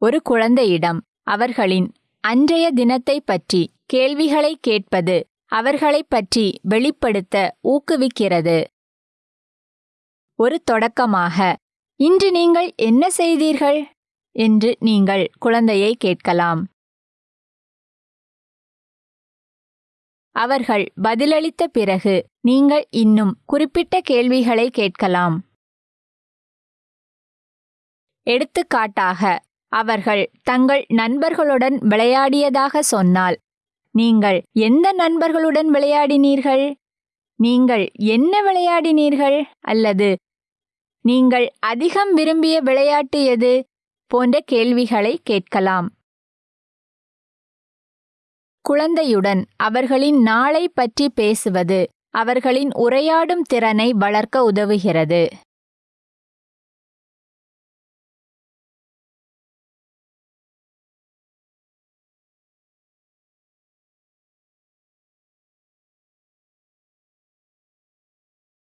ஒரு குழந்தையிடம் அவர்களின் அன்றைய தினத்தை பற்றி கேள்விகளை கேட்பது அவர்களைப் பற்றி வெளிப்படுத்த ஊக்குவிக்கிறது. ஒரு தொடக்கமாக இன்று நீங்கள் என்ன செய்தீர்கள்? என்று நீங்கள் குழந்தையை கேட்கலாம். அவர்கள் பதிலளித்த பிறகு நீங்கள் இன்னும் குறிப்பிட்ட கேள்விகளை கேட்கலாம். எடுத்துக்காட்டாக அவர்கள் தங்கள் நண்பர்களுடன் விளையாடியதாக சொன்னால் நீங்கள் எந்த நண்பர்களுடன் விளையாடினீர்கள்? நீங்கள் என்ன விளையாடினீர்கள்? அல்லது நீங்கள் அதிகம் விரும்பிய விளையாட்டு எது? போன்ற கேள்விகளை கேட்கலாம். குழந்தையுடன் அவர்களின் நாளை பற்றி பேசுவது அவர்களின் உரையாடும் திறனை வளர்க்க உதவுகிறது.